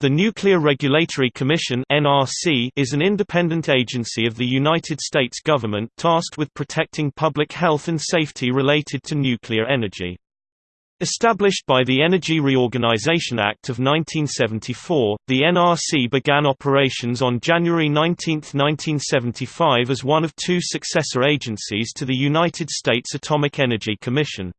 The Nuclear Regulatory Commission (NRC) is an independent agency of the United States government tasked with protecting public health and safety related to nuclear energy. Established by the Energy Reorganization Act of 1974, the NRC began operations on January 19, 1975 as one of two successor agencies to the United States Atomic Energy Commission.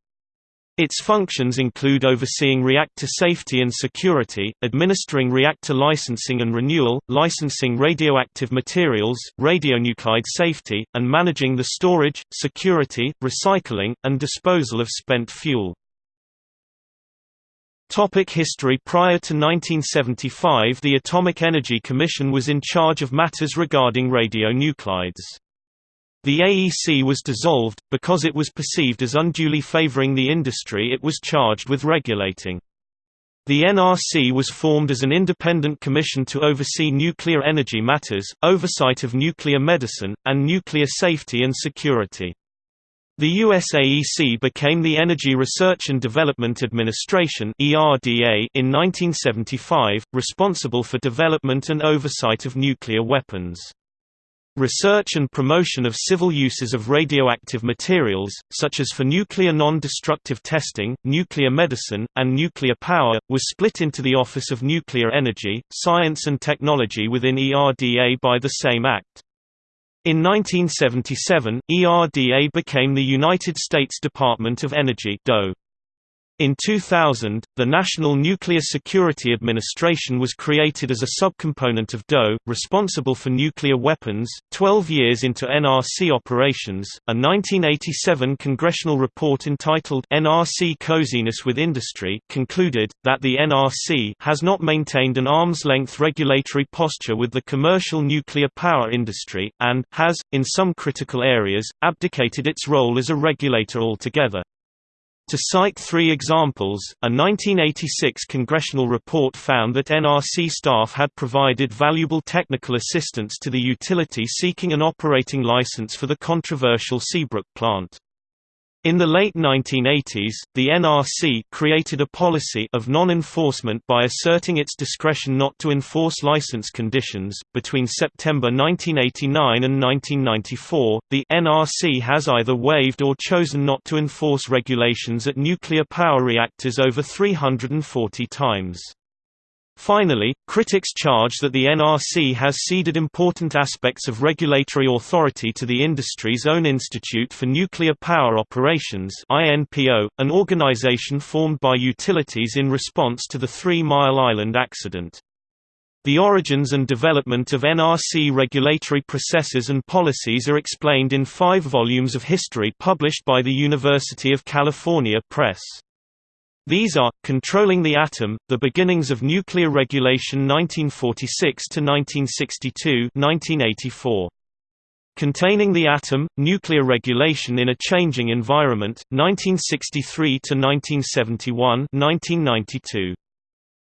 Its functions include overseeing reactor safety and security, administering reactor licensing and renewal, licensing radioactive materials, radionuclide safety, and managing the storage, security, recycling, and disposal of spent fuel. Topic history Prior to 1975 the Atomic Energy Commission was in charge of matters regarding radionuclides. The AEC was dissolved, because it was perceived as unduly favoring the industry it was charged with regulating. The NRC was formed as an independent commission to oversee nuclear energy matters, oversight of nuclear medicine, and nuclear safety and security. The USAEC became the Energy Research and Development Administration in 1975, responsible for development and oversight of nuclear weapons. Research and promotion of civil uses of radioactive materials, such as for nuclear non-destructive testing, nuclear medicine, and nuclear power, was split into the Office of Nuclear Energy, Science and Technology within ERDA by the same act. In 1977, ERDA became the United States Department of Energy DOE. In 2000, the National Nuclear Security Administration was created as a subcomponent of DOE, responsible for nuclear weapons. Twelve years into NRC operations, a 1987 congressional report entitled NRC Coziness with Industry concluded that the NRC has not maintained an arm's length regulatory posture with the commercial nuclear power industry, and has, in some critical areas, abdicated its role as a regulator altogether. To cite three examples, a 1986 congressional report found that NRC staff had provided valuable technical assistance to the utility seeking an operating license for the controversial Seabrook plant. In the late 1980s, the NRC created a policy of non-enforcement by asserting its discretion not to enforce license conditions. Between September 1989 and 1994, the NRC has either waived or chosen not to enforce regulations at nuclear power reactors over 340 times. Finally, critics charge that the NRC has ceded important aspects of regulatory authority to the industry's own Institute for Nuclear Power Operations an organization formed by utilities in response to the Three Mile Island accident. The origins and development of NRC regulatory processes and policies are explained in five volumes of history published by the University of California Press. These are, Controlling the Atom, The Beginnings of Nuclear Regulation 1946–1962 1984. Containing the Atom, Nuclear Regulation in a Changing Environment, 1963–1971 1992.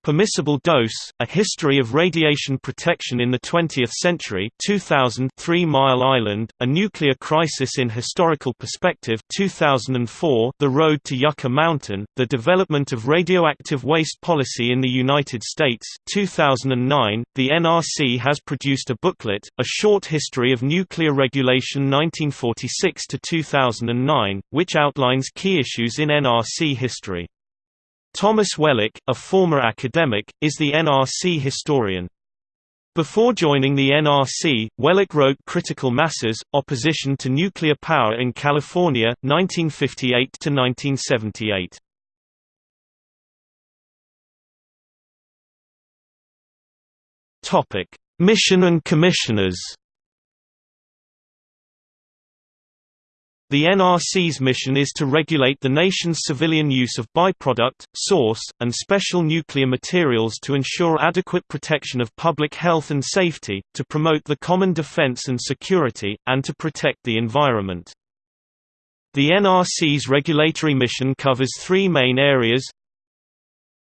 Permissible Dose, A History of Radiation Protection in the Twentieth Century 2000 Three Mile Island, A Nuclear Crisis in Historical Perspective 2004 The Road to Yucca Mountain, The Development of Radioactive Waste Policy in the United States 2009, The NRC has produced a booklet, A Short History of Nuclear Regulation 1946 to 2009, which outlines key issues in NRC history. Thomas Wellock, a former academic, is the NRC historian. Before joining the NRC, Wellock wrote Critical Masses, Opposition to Nuclear Power in California, 1958–1978. Mission and commissioners The NRC's mission is to regulate the nation's civilian use of byproduct, source, and special nuclear materials to ensure adequate protection of public health and safety, to promote the common defense and security, and to protect the environment. The NRC's regulatory mission covers three main areas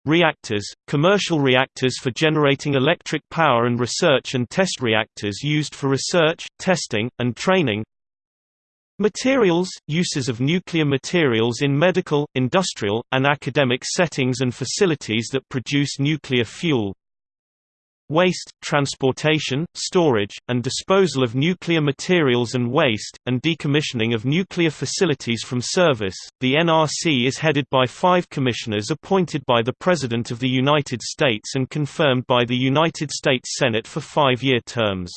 Reactors, commercial reactors for generating electric power and research and test reactors used for research, testing, and training Materials – uses of nuclear materials in medical, industrial, and academic settings and facilities that produce nuclear fuel waste, transportation, storage, and disposal of nuclear materials and waste, and decommissioning of nuclear facilities from service. The NRC is headed by five commissioners appointed by the President of the United States and confirmed by the United States Senate for five year terms.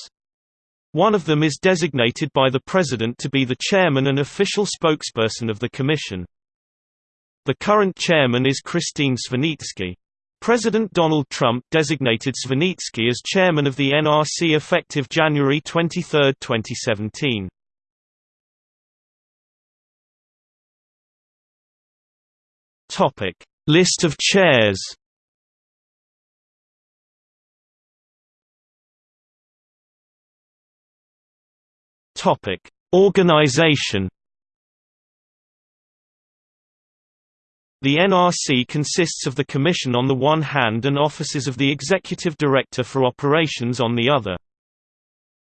One of them is designated by the President to be the chairman and official spokesperson of the Commission. The current chairman is Kristine Svinicki. President Donald Trump designated Svinicki as chairman of the NRC effective January 23, 2017. Topic: List of chairs. Topic: Organization. The NRC consists of the Commission on the one hand and offices of the Executive Director for Operations on the other.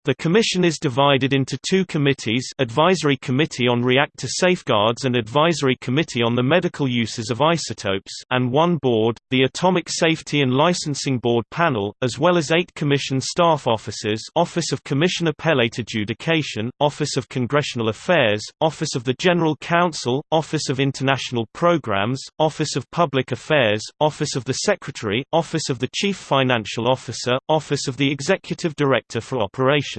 The Commission is divided into two committees Advisory Committee on Reactor Safeguards and Advisory Committee on the Medical Uses of Isotopes and one board, the Atomic Safety and Licensing Board panel, as well as eight Commission staff offices Office of Commission Appellate Adjudication, Office of Congressional Affairs, Office of the General Counsel, Office of International Programs, Office of Public Affairs, Office of the Secretary, Office of the Chief Financial Officer, Office of the Executive Director for Operations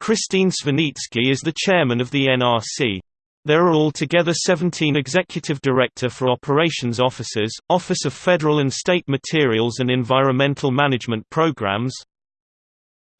Kristine Svinicki is the chairman of the NRC. There are altogether 17 Executive Director for Operations officers, Office of Federal and State Materials and Environmental Management Programs,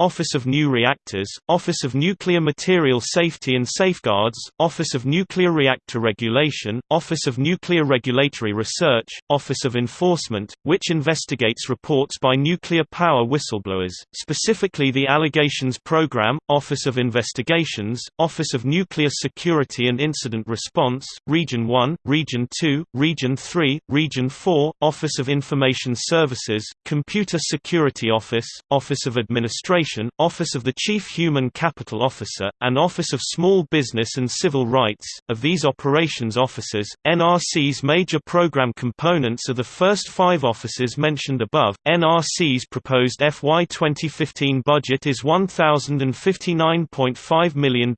Office of New Reactors, Office of Nuclear Material Safety and Safeguards, Office of Nuclear Reactor Regulation, Office of Nuclear Regulatory Research, Office of Enforcement, which investigates reports by nuclear power whistleblowers, specifically the Allegations Program, Office of Investigations, Office of Nuclear Security and Incident Response, Region 1, Region 2, Region 3, Region 4, Office of Information Services, Computer Security Office, Office of Administration Office of the Chief Human Capital Officer, and Office of Small Business and Civil Rights. Of these operations officers, NRC's major program components are the first five offices mentioned above. NRC's proposed FY 2015 budget is $1,059.5 million,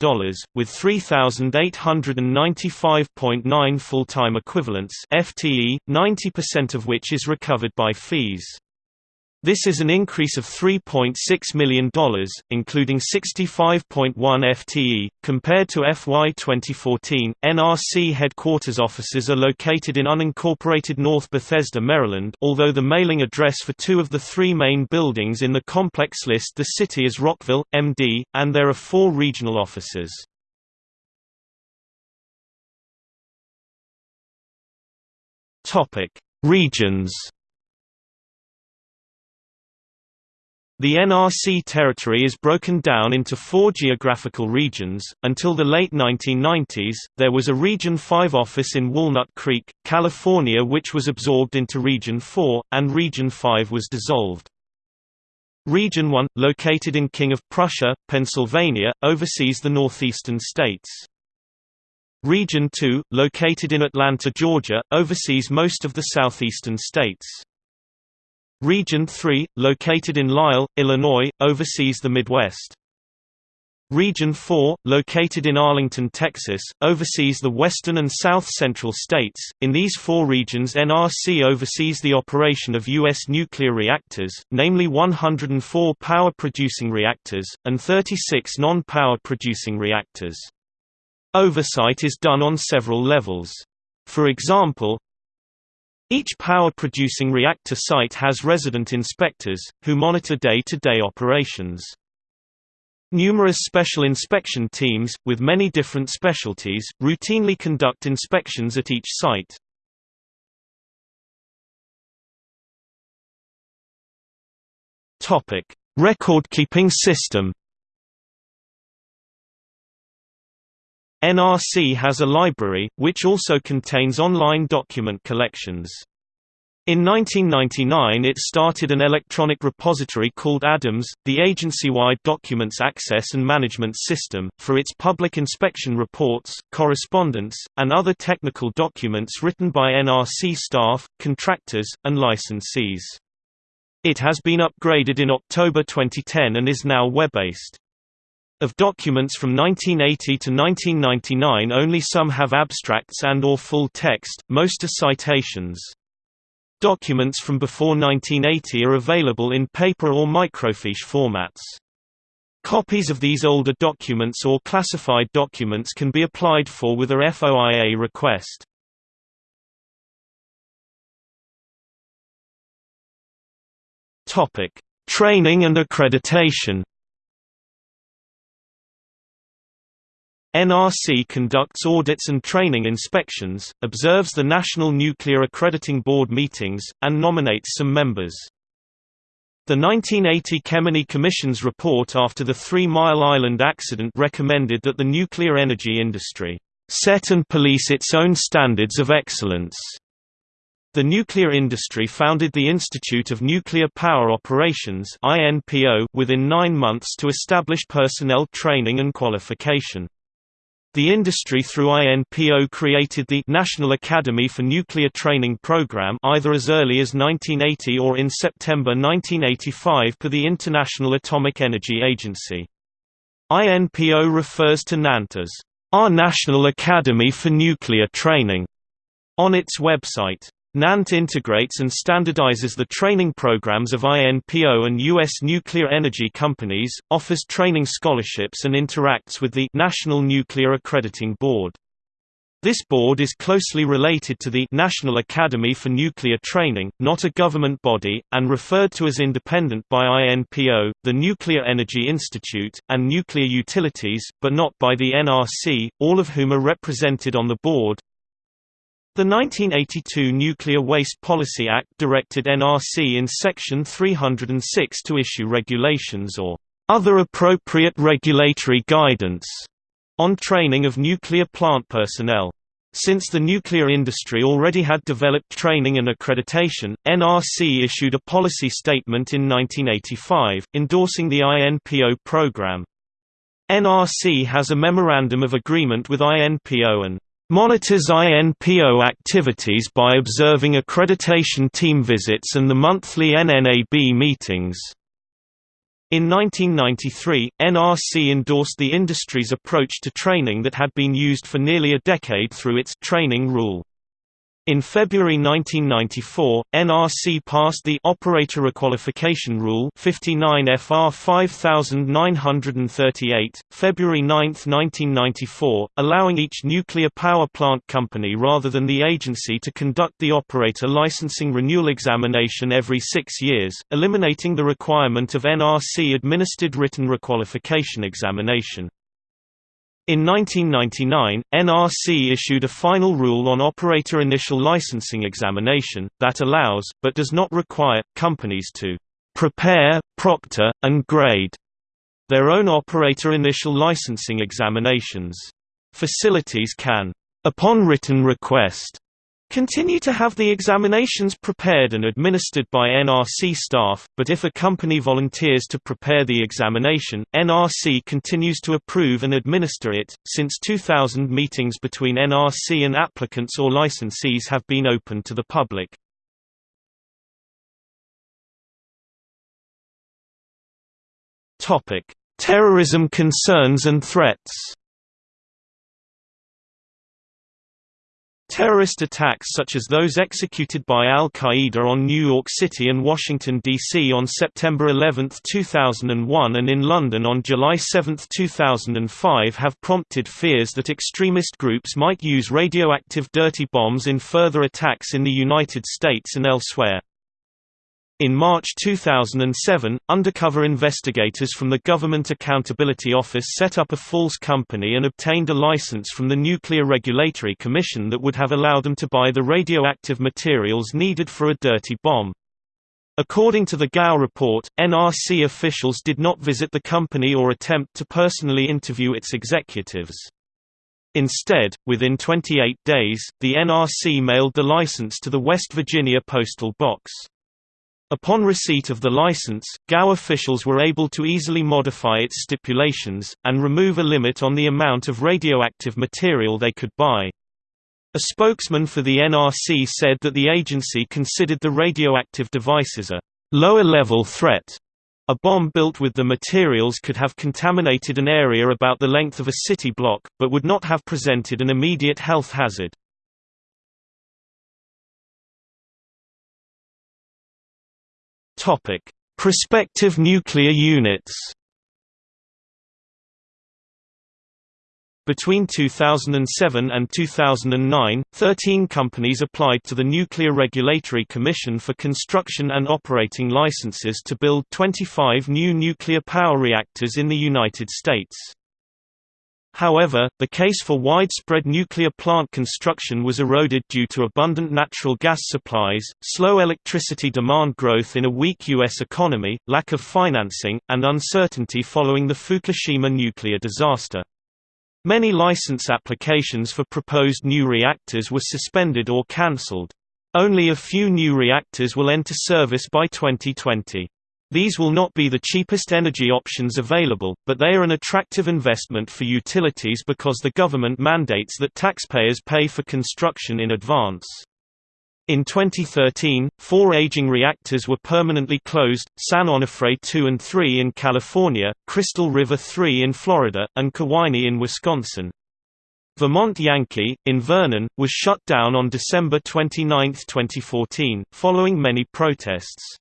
with 3,895.9 full-time equivalents FTE, 90% of which is recovered by fees. This is an increase of $3.6 million, including 65.1 FTE, compared to FY 2014. NRC headquarters offices are located in unincorporated North Bethesda, Maryland, although the mailing address for two of the three main buildings in the complex list the city as Rockville, MD, and there are four regional offices. Regions The NRC territory is broken down into four geographical regions. Until the late 1990s, there was a Region 5 office in Walnut Creek, California, which was absorbed into Region 4, and Region 5 was dissolved. Region 1, located in King of Prussia, Pennsylvania, oversees the northeastern states. Region 2, located in Atlanta, Georgia, oversees most of the southeastern states. Region 3, located in Lisle, Illinois, oversees the Midwest. Region 4, located in Arlington, Texas, oversees the western and south-central states. In these four regions NRC oversees the operation of U.S. nuclear reactors, namely 104 power-producing reactors, and 36 non-power producing reactors. Oversight is done on several levels. For example, each power-producing reactor site has resident inspectors, who monitor day-to-day -day operations. Numerous special inspection teams, with many different specialties, routinely conduct inspections at each site. Record-keeping system NRC has a library, which also contains online document collections. In 1999 it started an electronic repository called ADAMS, the agency-wide documents access and management system, for its public inspection reports, correspondence, and other technical documents written by NRC staff, contractors, and licensees. It has been upgraded in October 2010 and is now web-based. Of documents from 1980 to 1999 only some have abstracts and or full text, most are citations. Documents from before 1980 are available in paper or microfiche formats. Copies of these older documents or classified documents can be applied for with a FOIA request. Topic: Training and accreditation. NRC conducts audits and training inspections, observes the National Nuclear Accrediting Board meetings, and nominates some members. The 1980 Kemeny Commission's report after the Three Mile Island accident recommended that the nuclear energy industry set and police its own standards of excellence the nuclear industry founded the Institute of Nuclear Power Operations within nine months to establish personnel training and qualification. The industry through INPO created the National Academy for Nuclear Training Program either as early as 1980 or in September 1985 per the International Atomic Energy Agency. INPO refers to NANT as our National Academy for Nuclear Training on its website. NANT integrates and standardizes the training programs of INPO and U.S. nuclear energy companies, offers training scholarships and interacts with the National Nuclear Accrediting Board. This board is closely related to the National Academy for Nuclear Training, not a government body, and referred to as independent by INPO, the Nuclear Energy Institute, and Nuclear Utilities, but not by the NRC, all of whom are represented on the board. The 1982 Nuclear Waste Policy Act directed NRC in Section 306 to issue regulations or other appropriate regulatory guidance on training of nuclear plant personnel. Since the nuclear industry already had developed training and accreditation, NRC issued a policy statement in 1985, endorsing the INPO program. NRC has a Memorandum of Agreement with INPO and monitors INPO activities by observing accreditation team visits and the monthly NNAB meetings. In 1993, NRC endorsed the industry's approach to training that had been used for nearly a decade through its training rule. In February 1994, NRC passed the Operator Requalification Rule 59 FR 5938, February 9, 1994, allowing each nuclear power plant company rather than the agency to conduct the operator licensing renewal examination every six years, eliminating the requirement of NRC-administered written requalification examination. In 1999, NRC issued a final rule on operator initial licensing examination, that allows, but does not require, companies to prepare, proctor, and grade their own operator initial licensing examinations. Facilities can, upon written request, continue to have the examinations prepared and administered by NRC staff, but if a company volunteers to prepare the examination, NRC continues to approve and administer it. Since 2000, meetings between NRC and applicants or licensees have been open to the public. Topic: Terrorism concerns and threats. Terrorist attacks such as those executed by al-Qaeda on New York City and Washington, D.C. on September 11, 2001 and in London on July 7, 2005 have prompted fears that extremist groups might use radioactive dirty bombs in further attacks in the United States and elsewhere. In March 2007, undercover investigators from the Government Accountability Office set up a false company and obtained a license from the Nuclear Regulatory Commission that would have allowed them to buy the radioactive materials needed for a dirty bomb. According to the Gao report, NRC officials did not visit the company or attempt to personally interview its executives. Instead, within 28 days, the NRC mailed the license to the West Virginia postal box. Upon receipt of the license, GAO officials were able to easily modify its stipulations, and remove a limit on the amount of radioactive material they could buy. A spokesman for the NRC said that the agency considered the radioactive devices a lower-level threat. A bomb built with the materials could have contaminated an area about the length of a city block, but would not have presented an immediate health hazard. Topic: Prospective nuclear units. Between 2007 and 2009, 13 companies applied to the Nuclear Regulatory Commission for construction and operating licenses to build 25 new nuclear power reactors in the United States. However, the case for widespread nuclear plant construction was eroded due to abundant natural gas supplies, slow electricity demand growth in a weak U.S. economy, lack of financing, and uncertainty following the Fukushima nuclear disaster. Many license applications for proposed new reactors were suspended or cancelled. Only a few new reactors will enter service by 2020. These will not be the cheapest energy options available, but they are an attractive investment for utilities because the government mandates that taxpayers pay for construction in advance. In 2013, four aging reactors were permanently closed, San Onofre 2 and 3 in California, Crystal River 3 in Florida, and Kewaunee in Wisconsin. Vermont Yankee, in Vernon, was shut down on December 29, 2014, following many protests.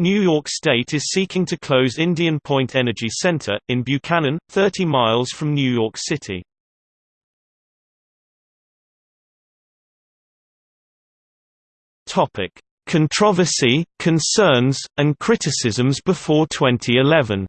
New York State is seeking to close Indian Point Energy Center, in Buchanan, 30 miles from New York City. Controversy, concerns, and criticisms before 2011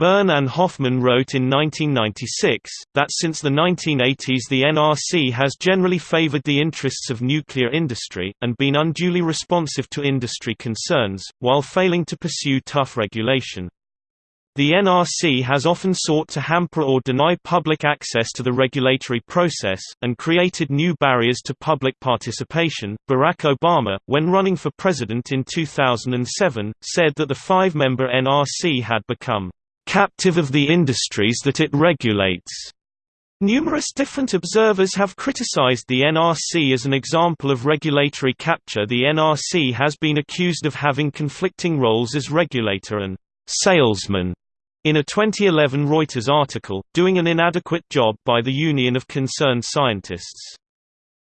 Byrne and Hoffman wrote in 1996, that since the 1980s the NRC has generally favored the interests of nuclear industry, and been unduly responsive to industry concerns, while failing to pursue tough regulation. The NRC has often sought to hamper or deny public access to the regulatory process, and created new barriers to public participation. Barack Obama, when running for president in 2007, said that the five member NRC had become captive of the industries that it regulates. Numerous different observers have criticized the NRC as an example of regulatory capture. The NRC has been accused of having conflicting roles as regulator and salesman in a 2011 Reuters article, doing an inadequate job by the Union of Concerned Scientists.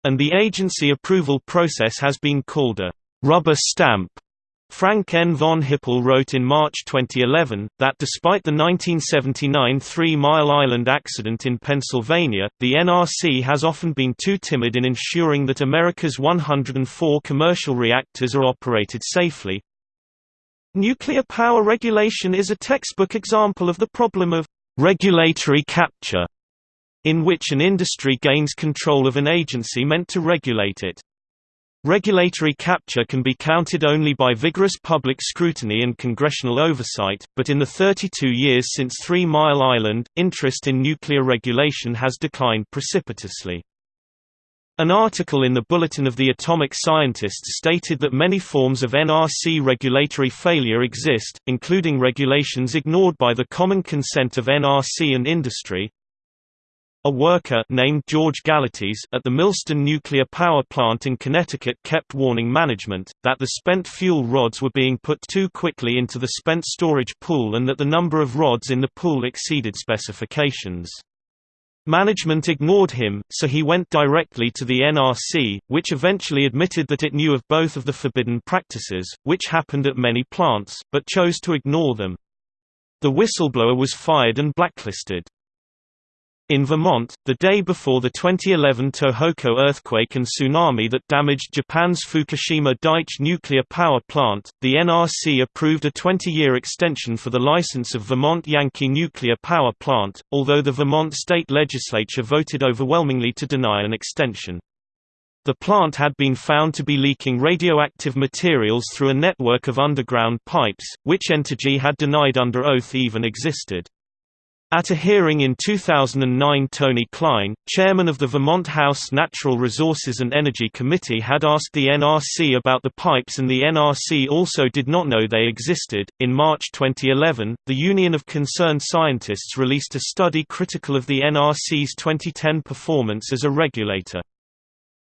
And the agency approval process has been called a rubber stamp Frank N. von Hippel wrote in March 2011, that despite the 1979 Three Mile Island accident in Pennsylvania, the NRC has often been too timid in ensuring that America's 104 commercial reactors are operated safely. Nuclear power regulation is a textbook example of the problem of regulatory capture, in which an industry gains control of an agency meant to regulate it. Regulatory capture can be counted only by vigorous public scrutiny and congressional oversight, but in the 32 years since Three Mile Island, interest in nuclear regulation has declined precipitously. An article in the Bulletin of the Atomic Scientists stated that many forms of NRC regulatory failure exist, including regulations ignored by the common consent of NRC and industry, a worker named George Galatis at the Millstone nuclear power plant in Connecticut kept warning management, that the spent fuel rods were being put too quickly into the spent storage pool and that the number of rods in the pool exceeded specifications. Management ignored him, so he went directly to the NRC, which eventually admitted that it knew of both of the forbidden practices, which happened at many plants, but chose to ignore them. The whistleblower was fired and blacklisted. In Vermont, the day before the 2011 Tohoku earthquake and tsunami that damaged Japan's Fukushima Daiichi nuclear power plant, the NRC approved a 20-year extension for the license of Vermont Yankee nuclear power plant, although the Vermont state legislature voted overwhelmingly to deny an extension. The plant had been found to be leaking radioactive materials through a network of underground pipes, which Entergy had denied under oath even existed. At a hearing in 2009 Tony Klein, chairman of the Vermont House Natural Resources and Energy Committee had asked the NRC about the pipes and the NRC also did not know they existed. In March 2011, the Union of Concerned Scientists released a study critical of the NRC's 2010 performance as a regulator.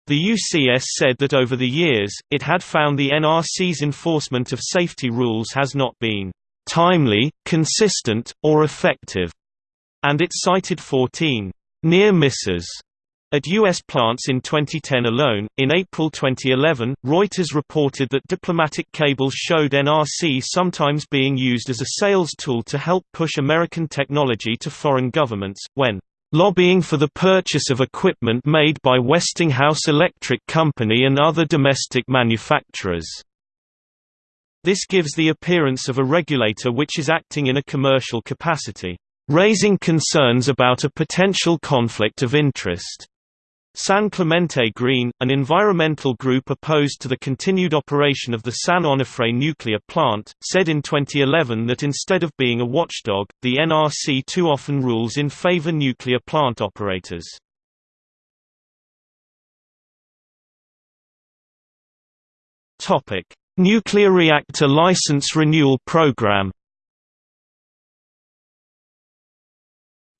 The UCS said that over the years, it had found the NRC's enforcement of safety rules has not been timely, consistent, or effective, and it cited 14 near misses at U.S. plants in 2010 alone, in April 2011, Reuters reported that diplomatic cables showed NRC sometimes being used as a sales tool to help push American technology to foreign governments, when lobbying for the purchase of equipment made by Westinghouse Electric Company and other domestic manufacturers. This gives the appearance of a regulator which is acting in a commercial capacity, raising concerns about a potential conflict of interest. San Clemente Green, an environmental group opposed to the continued operation of the San Onofre nuclear plant, said in 2011 that instead of being a watchdog, the NRC too often rules in favor nuclear plant operators. Nuclear reactor license renewal program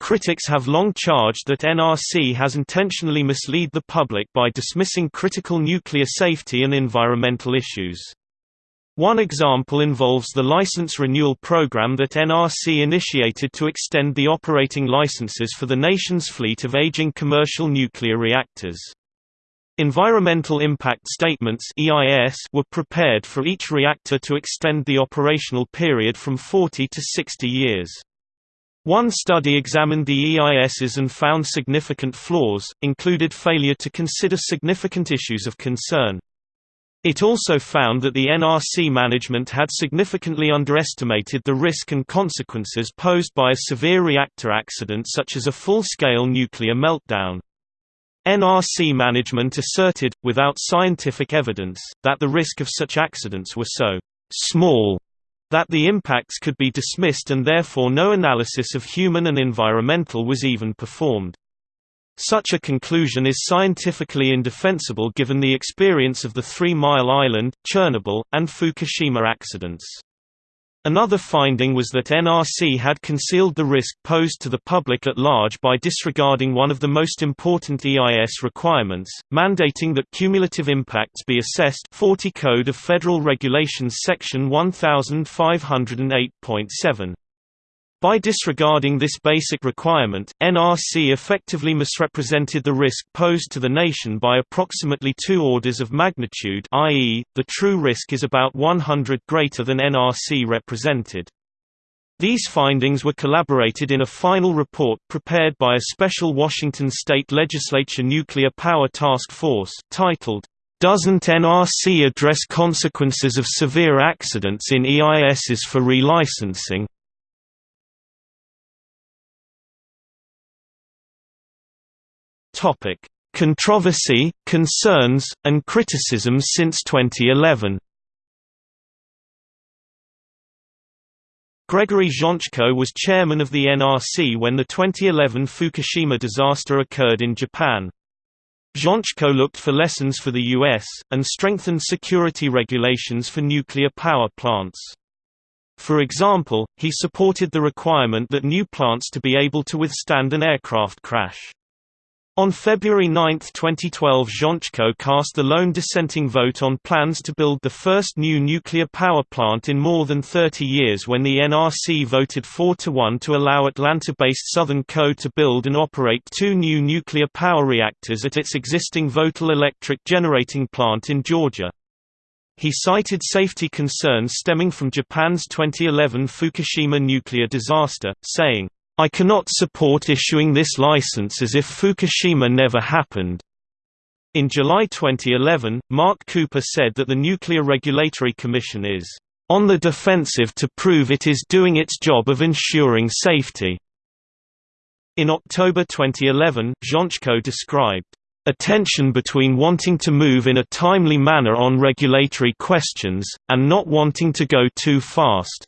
Critics have long charged that NRC has intentionally misled the public by dismissing critical nuclear safety and environmental issues. One example involves the license renewal program that NRC initiated to extend the operating licenses for the nation's fleet of aging commercial nuclear reactors. Environmental Impact Statements were prepared for each reactor to extend the operational period from 40 to 60 years. One study examined the EISs and found significant flaws, included failure to consider significant issues of concern. It also found that the NRC management had significantly underestimated the risk and consequences posed by a severe reactor accident such as a full-scale nuclear meltdown. NRC management asserted, without scientific evidence, that the risk of such accidents were so small that the impacts could be dismissed and therefore no analysis of human and environmental was even performed. Such a conclusion is scientifically indefensible given the experience of the Three Mile Island, Chernobyl, and Fukushima accidents. Another finding was that NRC had concealed the risk posed to the public at large by disregarding one of the most important EIS requirements, mandating that cumulative impacts be assessed 40 Code of Federal Regulations Section 1508.7. By disregarding this basic requirement, NRC effectively misrepresented the risk posed to the nation by approximately two orders of magnitude i.e., the true risk is about 100 greater than NRC represented. These findings were collaborated in a final report prepared by a special Washington state legislature nuclear power task force, titled, Doesn't NRC Address Consequences of Severe Accidents in EISs for Relicensing? Topic: Controversy, concerns, and criticisms since 2011. Gregory Jaczko was chairman of the NRC when the 2011 Fukushima disaster occurred in Japan. Jaczko looked for lessons for the U.S., and strengthened security regulations for nuclear power plants. For example, he supported the requirement that new plants to be able to withstand an aircraft crash. On February 9, 2012 Jaczko cast the lone dissenting vote on plans to build the first new nuclear power plant in more than 30 years when the NRC voted 4–1 to allow Atlanta-based Southern Co. to build and operate two new nuclear power reactors at its existing Vogtle Electric Generating Plant in Georgia. He cited safety concerns stemming from Japan's 2011 Fukushima nuclear disaster, saying, I cannot support issuing this license as if Fukushima never happened. In July 2011, Mark Cooper said that the Nuclear Regulatory Commission is on the defensive to prove it is doing its job of ensuring safety. In October 2011, Jaczko described a tension between wanting to move in a timely manner on regulatory questions, and not wanting to go too fast.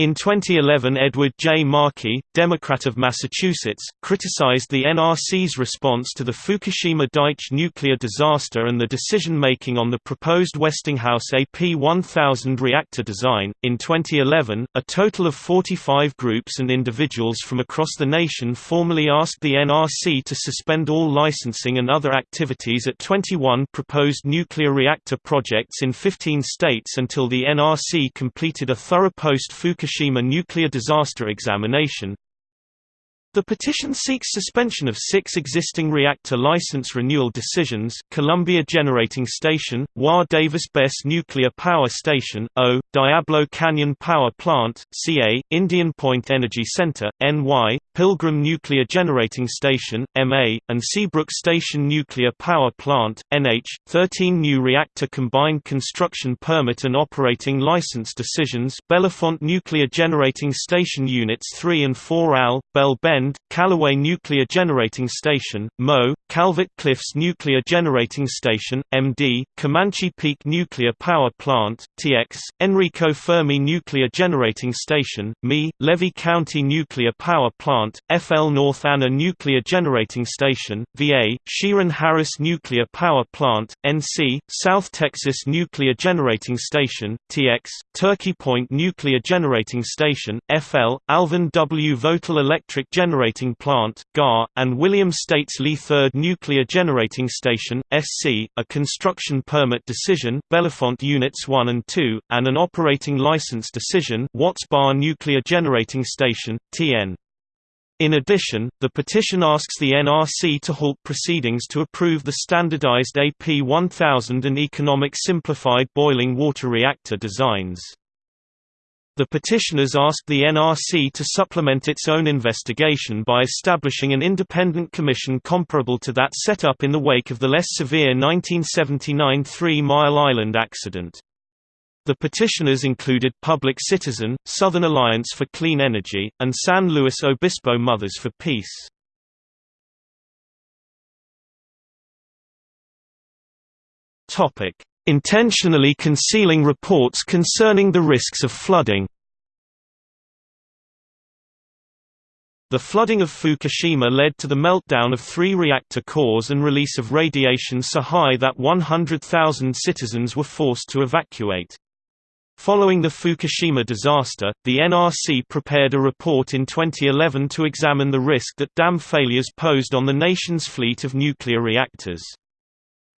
In 2011 Edward J. Markey, Democrat of Massachusetts, criticized the NRC's response to the Fukushima Daiichi nuclear disaster and the decision-making on the proposed Westinghouse AP1000 reactor design. In 2011, a total of 45 groups and individuals from across the nation formally asked the NRC to suspend all licensing and other activities at 21 proposed nuclear reactor projects in 15 states until the NRC completed a thorough post-Fukushima Fukushima nuclear disaster examination, the petition seeks suspension of six existing reactor license renewal decisions Columbia Generating Station, WA Davis Besse Nuclear Power Station, O, Diablo Canyon Power Plant, CA, Indian Point Energy Center, NY, Pilgrim Nuclear Generating Station, MA, and Seabrook Station Nuclear Power Plant, NH, 13 new reactor combined construction permit and operating license decisions Bellefonte Nuclear Generating Station Units 3 and 4 AL, Bell Bend Bend, Callaway Nuclear Generating Station, Mo, Calvert Cliffs Nuclear Generating Station, MD, Comanche Peak Nuclear Power Plant, TX, Enrico Fermi Nuclear Generating Station, ME, Levy County Nuclear Power Plant, FL North Anna Nuclear Generating Station, VA, Shearon Harris Nuclear Power Plant, NC, South Texas Nuclear Generating Station, TX, Turkey Point Nuclear Generating Station, FL, Alvin W. Vogtle Electric Generating Generating Plant (GAR), and William States Lee Third Nuclear Generating Station (SC), a construction permit decision Bellefonte Units 1 and 2, and an operating license decision Watts Bar Nuclear Generating Station (TN). In addition, the petition asks the NRC to halt proceedings to approve the standardized AP1000 and economic simplified boiling water reactor designs. The petitioners asked the NRC to supplement its own investigation by establishing an independent commission comparable to that set up in the wake of the less severe 1979 Three Mile Island accident. The petitioners included Public Citizen, Southern Alliance for Clean Energy, and San Luis Obispo Mothers for Peace. Topic: intentionally concealing reports concerning the risks of flooding. The flooding of Fukushima led to the meltdown of three reactor cores and release of radiation so high that 100,000 citizens were forced to evacuate. Following the Fukushima disaster, the NRC prepared a report in 2011 to examine the risk that dam failures posed on the nation's fleet of nuclear reactors.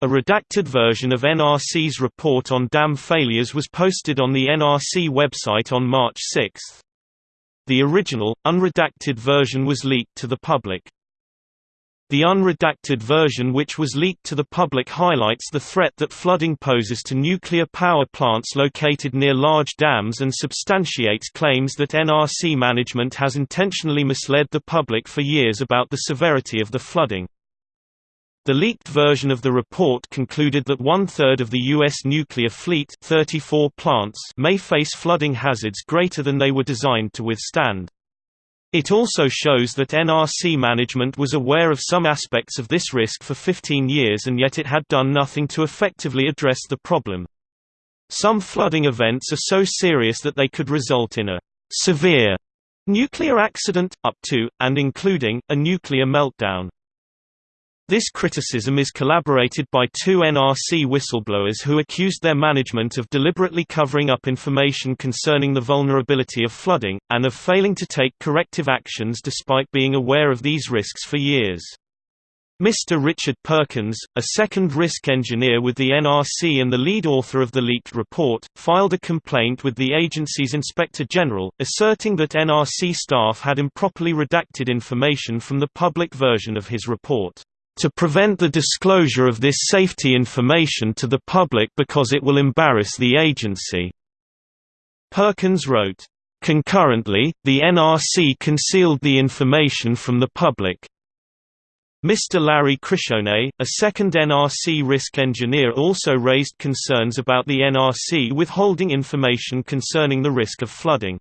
A redacted version of NRC's report on dam failures was posted on the NRC website on March 6. The original, unredacted version was leaked to the public. The unredacted version which was leaked to the public highlights the threat that flooding poses to nuclear power plants located near large dams and substantiates claims that NRC management has intentionally misled the public for years about the severity of the flooding. The leaked version of the report concluded that one-third of the U.S. nuclear fleet 34 plants may face flooding hazards greater than they were designed to withstand. It also shows that NRC management was aware of some aspects of this risk for 15 years and yet it had done nothing to effectively address the problem. Some flooding events are so serious that they could result in a severe nuclear accident, up to, and including, a nuclear meltdown. This criticism is collaborated by two NRC whistleblowers who accused their management of deliberately covering up information concerning the vulnerability of flooding, and of failing to take corrective actions despite being aware of these risks for years. Mr. Richard Perkins, a second risk engineer with the NRC and the lead author of the leaked report, filed a complaint with the agency's Inspector General, asserting that NRC staff had improperly redacted information from the public version of his report to prevent the disclosure of this safety information to the public because it will embarrass the agency." Perkins wrote, "...concurrently, the NRC concealed the information from the public. Mr. Larry Criscione, a second NRC risk engineer also raised concerns about the NRC withholding information concerning the risk of flooding.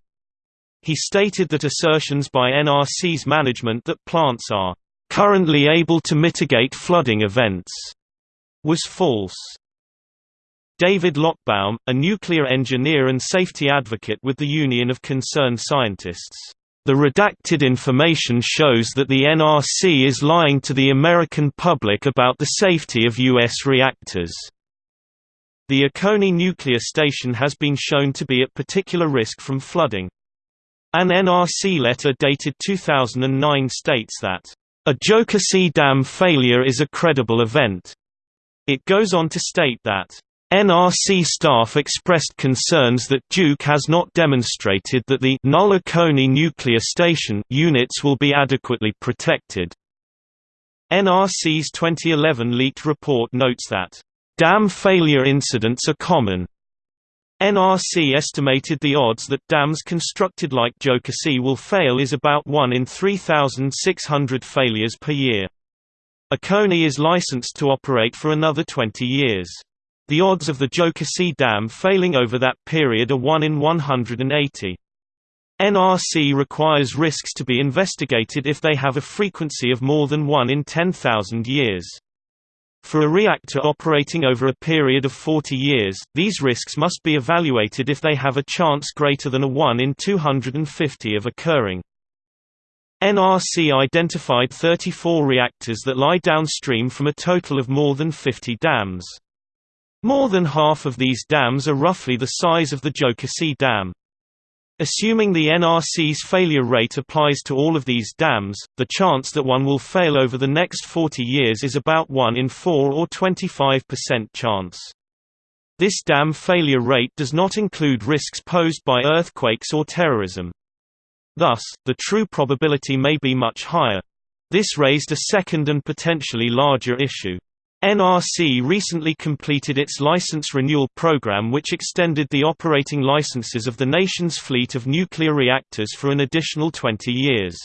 He stated that assertions by NRC's management that plants are currently able to mitigate flooding events, was false. David Lochbaum, a nuclear engineer and safety advocate with the Union of Concerned Scientists. The redacted information shows that the NRC is lying to the American public about the safety of U.S. reactors. The Oconee nuclear station has been shown to be at particular risk from flooding. An NRC letter dated 2009 states that, "...a Jocassee Dam failure is a credible event." It goes on to state that, NRC staff expressed concerns that Duke has not demonstrated that the Null Oconee nuclear station units will be adequately protected. NRC's 2011 leaked report notes that, "...dam failure incidents are common." NRC estimated the odds that dams constructed like Jocassee will fail is about 1 in 3,600 failures per year. Oconee is licensed to operate for another 20 years. The odds of the Jocassee Dam failing over that period are 1 in 180. NRC requires risks to be investigated if they have a frequency of more than 1 in 10,000 years. For a reactor operating over a period of 40 years, these risks must be evaluated if they have a chance greater than a 1 in 250 of occurring. NRC identified 34 reactors that lie downstream from a total of more than 50 dams. More than half of these dams are roughly the size of the Jocassee Dam. Assuming the NRC's failure rate applies to all of these dams, the chance that one will fail over the next 40 years is about 1 in 4 or 25% chance. This dam failure rate does not include risks posed by earthquakes or terrorism. Thus, the true probability may be much higher. This raised a second and potentially larger issue. NRC recently completed its license renewal program which extended the operating licenses of the nation's fleet of nuclear reactors for an additional 20 years.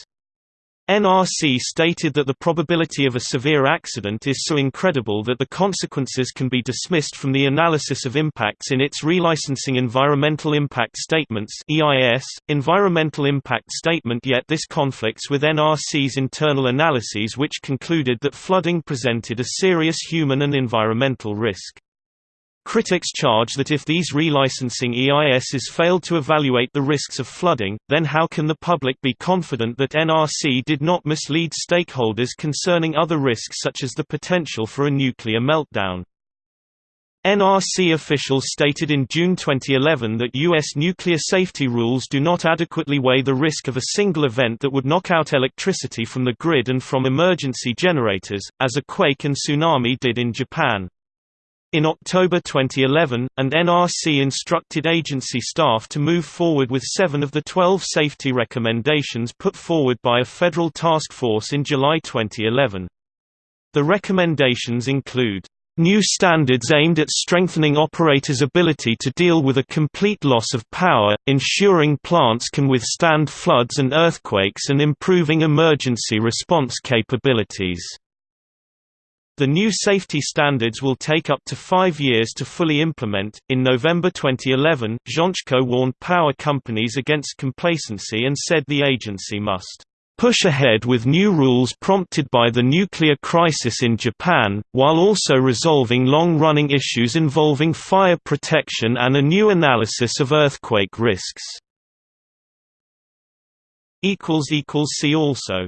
NRC stated that the probability of a severe accident is so incredible that the consequences can be dismissed from the analysis of impacts in its relicensing Environmental Impact Statements EIS, Environmental Impact Statement yet this conflicts with NRC's internal analyses which concluded that flooding presented a serious human and environmental risk. Critics charge that if these relicensing EISs failed to evaluate the risks of flooding, then how can the public be confident that NRC did not mislead stakeholders concerning other risks such as the potential for a nuclear meltdown? NRC officials stated in June 2011 that U.S. nuclear safety rules do not adequately weigh the risk of a single event that would knock out electricity from the grid and from emergency generators, as a quake and tsunami did in Japan. In October 2011, and NRC instructed agency staff to move forward with seven of the 12 safety recommendations put forward by a federal task force in July 2011. The recommendations include New standards aimed at strengthening operators' ability to deal with a complete loss of power, ensuring plants can withstand floods and earthquakes and improving emergency response capabilities. The new safety standards will take up to five years to fully implement. In November 2011, Jaczko warned power companies against complacency and said the agency must push ahead with new rules prompted by the nuclear crisis in Japan, while also resolving long-running issues involving fire protection and a new analysis of earthquake risks. See also